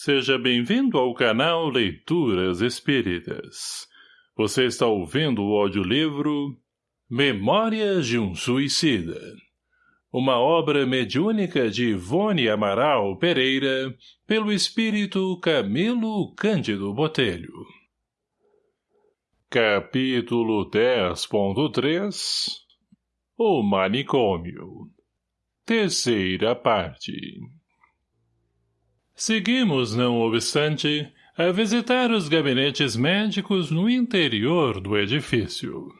Seja bem-vindo ao canal Leituras Espíritas. Você está ouvindo o audiolivro Memórias de um Suicida. Uma obra mediúnica de Ivone Amaral Pereira, pelo espírito Camilo Cândido Botelho. Capítulo 10.3 O Manicômio Terceira parte Seguimos, não obstante, a visitar os gabinetes médicos no interior do edifício.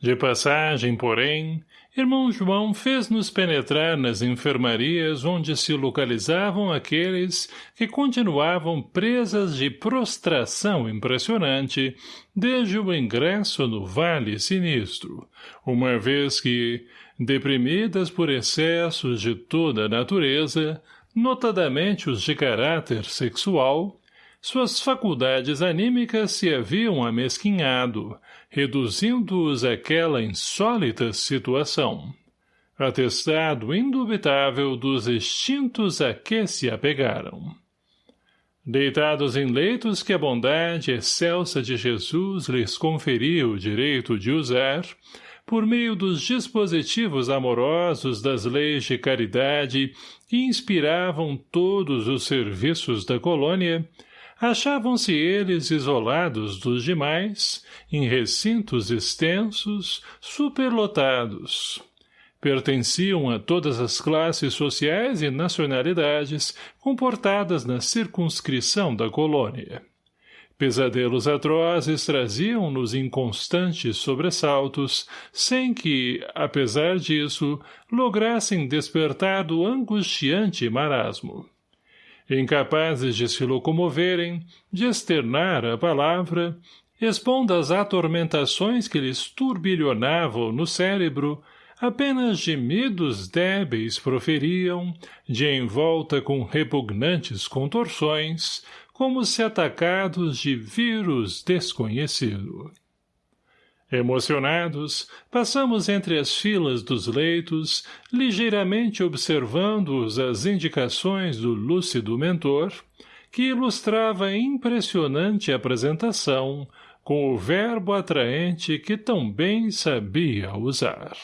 De passagem, porém, irmão João fez-nos penetrar nas enfermarias onde se localizavam aqueles que continuavam presas de prostração impressionante desde o ingresso no Vale Sinistro, uma vez que, deprimidas por excessos de toda a natureza, notadamente os de caráter sexual, suas faculdades anímicas se haviam amesquinhado, reduzindo-os àquela insólita situação. Atestado indubitável dos instintos a que se apegaram. Deitados em leitos que a bondade excelsa de Jesus lhes conferia o direito de usar, por meio dos dispositivos amorosos das leis de caridade que inspiravam todos os serviços da colônia, achavam-se eles isolados dos demais, em recintos extensos, superlotados. Pertenciam a todas as classes sociais e nacionalidades comportadas na circunscrição da colônia. Pesadelos atrozes traziam-nos inconstantes sobressaltos, sem que, apesar disso, lograssem despertar do angustiante marasmo. Incapazes de se locomoverem, de externar a palavra, expondo as atormentações que lhes turbilhonavam no cérebro, apenas gemidos débeis proferiam, de envolta com repugnantes contorções, como se atacados de vírus desconhecido. Emocionados, passamos entre as filas dos leitos, ligeiramente observando-os as indicações do lúcido mentor, que ilustrava impressionante apresentação com o verbo atraente que tão bem sabia usar.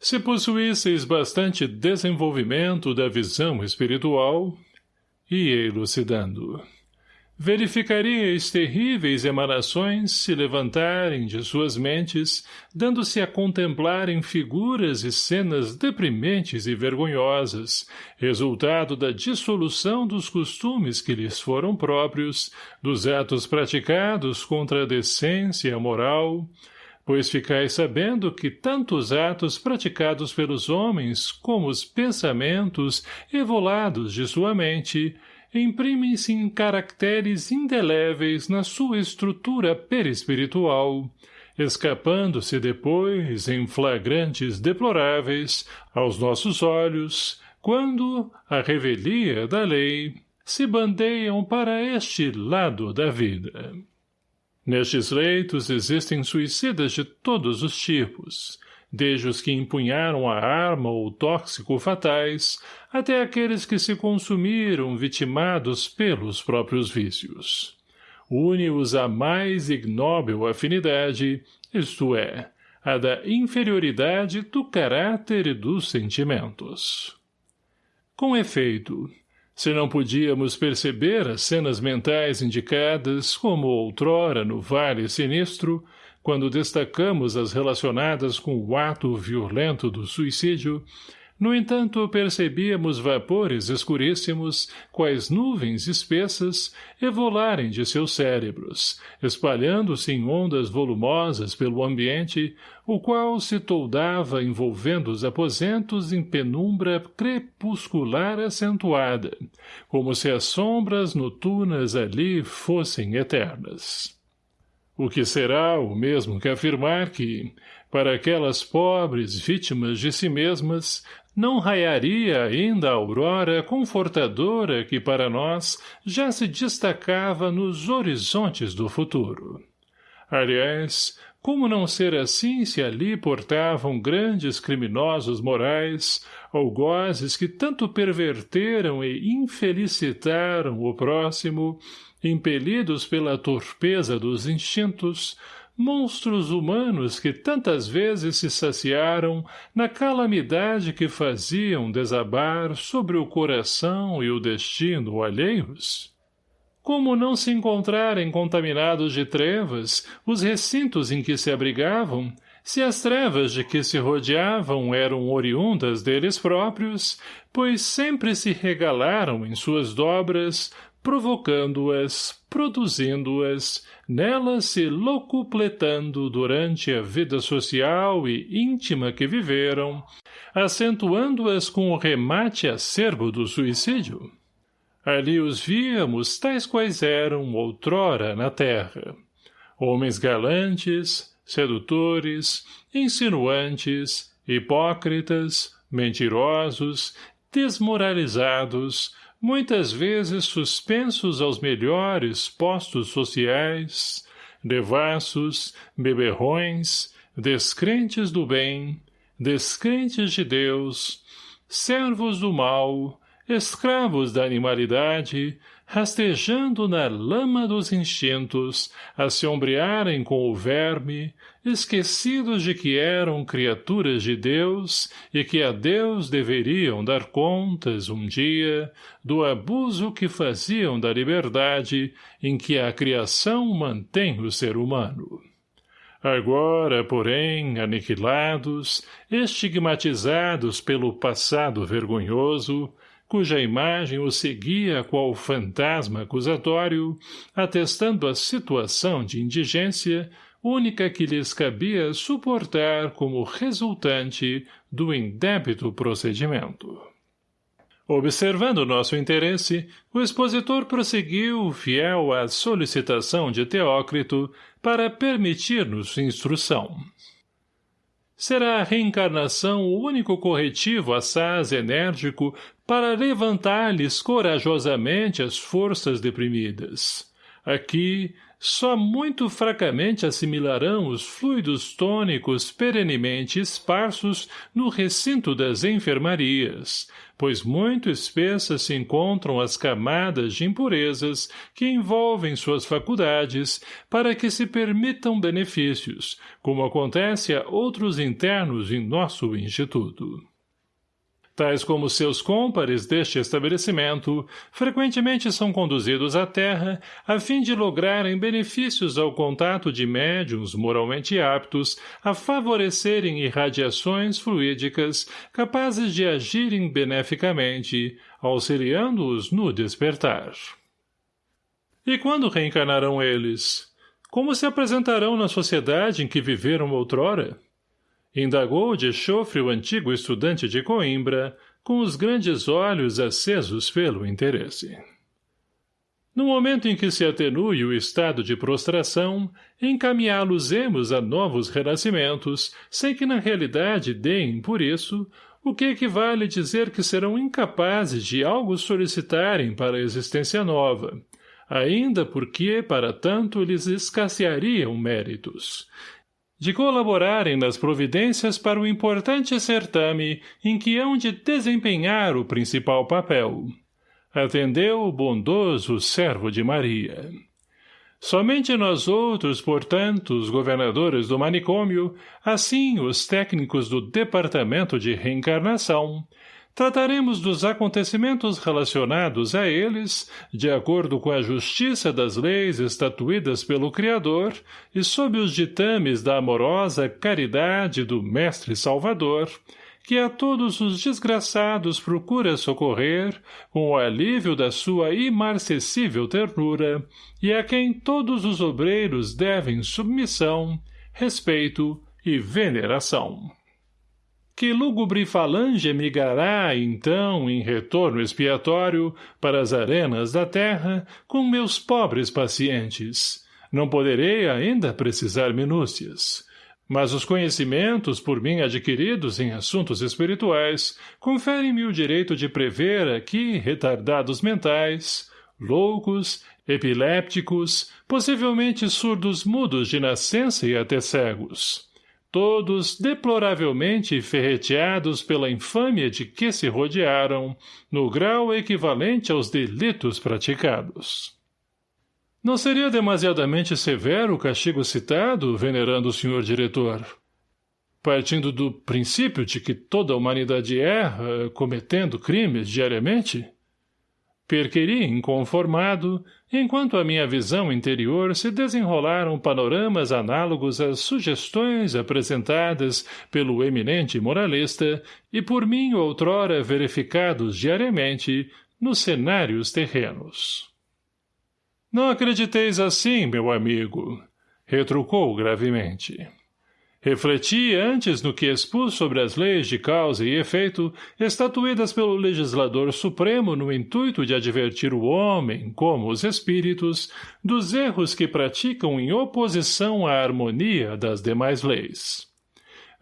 Se possuísseis bastante desenvolvimento da visão espiritual, ia elucidando. Verificaríeis terríveis emanações se levantarem de suas mentes, dando-se a contemplarem figuras e cenas deprimentes e vergonhosas, resultado da dissolução dos costumes que lhes foram próprios, dos atos praticados contra a decência moral, pois ficais sabendo que tanto os atos praticados pelos homens como os pensamentos evolados de sua mente imprimem-se em caracteres indeléveis na sua estrutura perispiritual, escapando-se depois, em flagrantes deploráveis, aos nossos olhos, quando, a revelia da lei, se bandeiam para este lado da vida. Nestes leitos existem suicidas de todos os tipos, desde os que empunharam a arma ou tóxico fatais, até aqueles que se consumiram vitimados pelos próprios vícios. Une-os a mais ignóbil afinidade, isto é, a da inferioridade do caráter e dos sentimentos. Com efeito, se não podíamos perceber as cenas mentais indicadas, como outrora no Vale Sinistro, quando destacamos as relacionadas com o ato violento do suicídio, no entanto, percebíamos vapores escuríssimos, quais nuvens espessas, evolarem de seus cérebros, espalhando-se em ondas volumosas pelo ambiente, o qual se toldava envolvendo os aposentos em penumbra crepuscular acentuada, como se as sombras noturnas ali fossem eternas. O que será o mesmo que afirmar que, para aquelas pobres vítimas de si mesmas, não raiaria ainda a aurora confortadora que para nós já se destacava nos horizontes do futuro. Aliás, como não ser assim se ali portavam grandes criminosos morais, algozes que tanto perverteram e infelicitaram o próximo, impelidos pela torpeza dos instintos, monstros humanos que tantas vezes se saciaram na calamidade que faziam desabar sobre o coração e o destino alheios? Como não se encontrarem contaminados de trevas os recintos em que se abrigavam, se as trevas de que se rodeavam eram oriundas deles próprios, pois sempre se regalaram em suas dobras, provocando-as, produzindo-as, nelas se locupletando durante a vida social e íntima que viveram, acentuando-as com o remate acerbo do suicídio. Ali os víamos tais quais eram outrora na terra. Homens galantes, sedutores, insinuantes, hipócritas, mentirosos, desmoralizados, muitas vezes suspensos aos melhores postos sociais, devassos, beberrões, descrentes do bem, descrentes de Deus, servos do mal, escravos da animalidade, rastejando na lama dos instintos, a se ombrearem com o verme, esquecidos de que eram criaturas de Deus e que a Deus deveriam dar contas, um dia, do abuso que faziam da liberdade em que a criação mantém o ser humano. Agora, porém, aniquilados, estigmatizados pelo passado vergonhoso, cuja imagem o seguia qual fantasma acusatório, atestando a situação de indigência, única que lhes cabia suportar como resultante do indébito procedimento. Observando nosso interesse, o expositor prosseguiu, fiel à solicitação de Teócrito, para permitir-nos instrução será a reencarnação o único corretivo assaz enérgico para levantar-lhes corajosamente as forças deprimidas. Aqui, só muito fracamente assimilarão os fluidos tônicos perenemente esparsos no recinto das enfermarias, pois muito espessas se encontram as camadas de impurezas que envolvem suas faculdades para que se permitam benefícios, como acontece a outros internos em nosso instituto tais como seus cômpares deste estabelecimento, frequentemente são conduzidos à Terra a fim de lograrem benefícios ao contato de médiums moralmente aptos a favorecerem irradiações fluídicas capazes de agirem beneficamente, auxiliando-os no despertar. E quando reencarnarão eles? Como se apresentarão na sociedade em que viveram outrora? Indagou de chofre o antigo estudante de Coimbra, com os grandes olhos acesos pelo interesse. No momento em que se atenue o estado de prostração, encaminhá-los-emos a novos renascimentos, sem que na realidade deem, por isso, o que equivale dizer que serão incapazes de algo solicitarem para a existência nova, ainda porque, para tanto, lhes escasseariam méritos, de colaborarem nas providências para o importante certame em que hão de desempenhar o principal papel. Atendeu o bondoso servo de Maria. Somente nós outros, portanto, os governadores do manicômio, assim os técnicos do Departamento de Reencarnação, Trataremos dos acontecimentos relacionados a eles, de acordo com a justiça das leis estatuídas pelo Criador e sob os ditames da amorosa caridade do Mestre Salvador, que a todos os desgraçados procura socorrer com o alívio da sua imarcessível ternura e a quem todos os obreiros devem submissão, respeito e veneração que lúgubre falange migrará, então, em retorno expiatório, para as arenas da terra, com meus pobres pacientes. Não poderei ainda precisar minúcias. Mas os conhecimentos por mim adquiridos em assuntos espirituais conferem-me o direito de prever aqui retardados mentais, loucos, epilépticos, possivelmente surdos mudos de nascença e até cegos. Todos deploravelmente ferreteados pela infâmia de que se rodearam, no grau equivalente aos delitos praticados. Não seria demasiadamente severo o castigo citado, venerando o senhor diretor? Partindo do princípio de que toda a humanidade erra, cometendo crimes diariamente? Perqueri inconformado, enquanto a minha visão interior se desenrolaram panoramas análogos às sugestões apresentadas pelo eminente moralista e por mim outrora verificados diariamente nos cenários terrenos. Não acrediteis assim, meu amigo, retrucou gravemente. Refleti antes no que expus sobre as leis de causa e efeito estatuídas pelo legislador supremo no intuito de advertir o homem, como os espíritos, dos erros que praticam em oposição à harmonia das demais leis.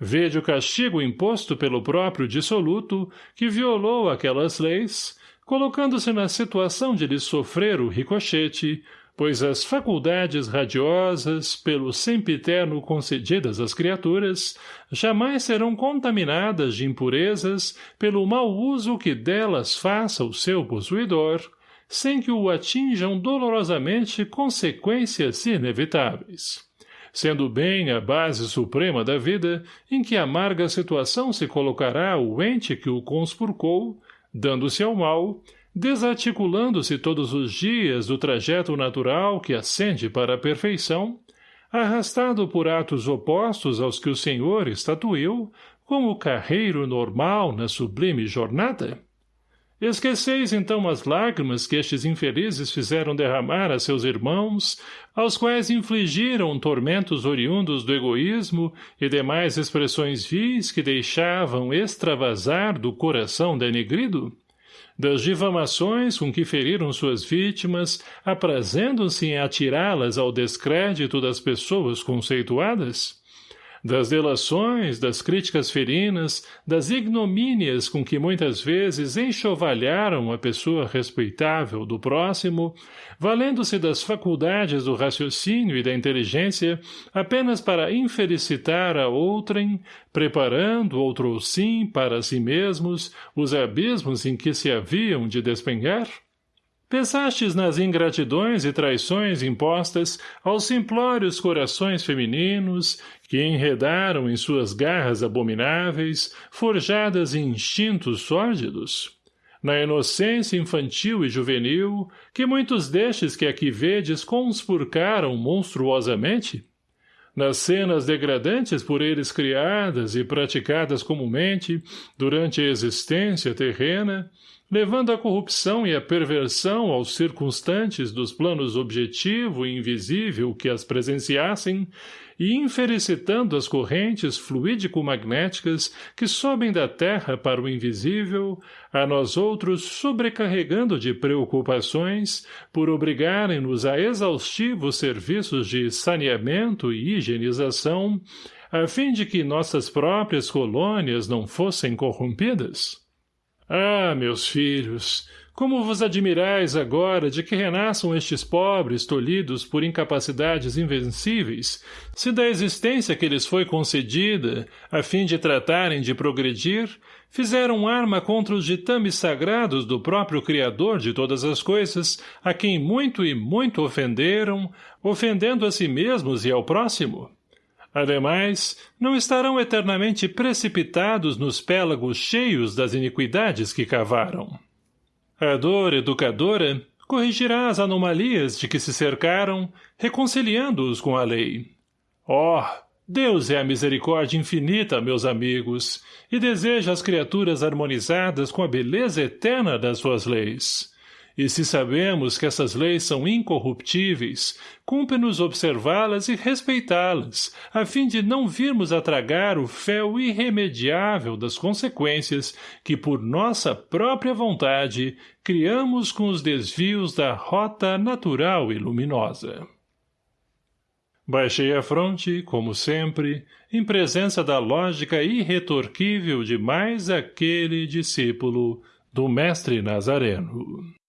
Vede o castigo imposto pelo próprio dissoluto, que violou aquelas leis, colocando-se na situação de lhe sofrer o ricochete, pois as faculdades radiosas, pelo sempiterno concedidas às criaturas, jamais serão contaminadas de impurezas pelo mau uso que delas faça o seu possuidor, sem que o atinjam dolorosamente consequências inevitáveis. Sendo bem a base suprema da vida, em que amarga situação se colocará o ente que o conspurcou, dando-se ao mal, desarticulando-se todos os dias do trajeto natural que ascende para a perfeição, arrastado por atos opostos aos que o Senhor estatuiu, como o carreiro normal na sublime jornada? Esqueceis então as lágrimas que estes infelizes fizeram derramar a seus irmãos, aos quais infligiram tormentos oriundos do egoísmo e demais expressões vis que deixavam extravasar do coração denegrido? Das difamações com que feriram suas vítimas, aprazendo-se em atirá-las ao descrédito das pessoas conceituadas? Das delações, das críticas ferinas, das ignomínias com que muitas vezes enxovalharam a pessoa respeitável do próximo, valendo-se das faculdades do raciocínio e da inteligência apenas para infelicitar a outrem, preparando outro sim para si mesmos os abismos em que se haviam de despengar? Pensastes nas ingratidões e traições impostas aos simplórios corações femininos que enredaram em suas garras abomináveis, forjadas em instintos sórdidos? Na inocência infantil e juvenil, que muitos destes que aqui vedes conspurcaram monstruosamente? Nas cenas degradantes por eles criadas e praticadas comumente durante a existência terrena, levando a corrupção e a perversão aos circunstantes dos planos objetivo e invisível que as presenciassem, e infelicitando as correntes fluídico-magnéticas que sobem da terra para o invisível, a nós outros sobrecarregando de preocupações, por obrigarem-nos a exaustivos serviços de saneamento e higienização, a fim de que nossas próprias colônias não fossem corrompidas? Ah, meus filhos, como vos admirais agora de que renasçam estes pobres tolhidos por incapacidades invencíveis, se da existência que lhes foi concedida, a fim de tratarem de progredir, fizeram arma contra os ditames sagrados do próprio Criador de todas as coisas, a quem muito e muito ofenderam, ofendendo a si mesmos e ao próximo? Ademais, não estarão eternamente precipitados nos pélagos cheios das iniquidades que cavaram. A dor educadora corrigirá as anomalias de que se cercaram, reconciliando-os com a lei. Oh, Deus é a misericórdia infinita, meus amigos, e deseja as criaturas harmonizadas com a beleza eterna das suas leis. E se sabemos que essas leis são incorruptíveis, cumpre-nos observá-las e respeitá-las, a fim de não virmos a tragar o fel irremediável das consequências que, por nossa própria vontade, criamos com os desvios da rota natural e luminosa. Baixei a fronte, como sempre, em presença da lógica irretorquível de mais aquele discípulo do mestre Nazareno.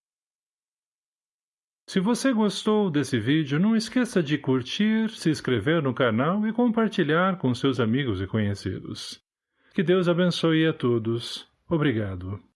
Se você gostou desse vídeo, não esqueça de curtir, se inscrever no canal e compartilhar com seus amigos e conhecidos. Que Deus abençoe a todos. Obrigado.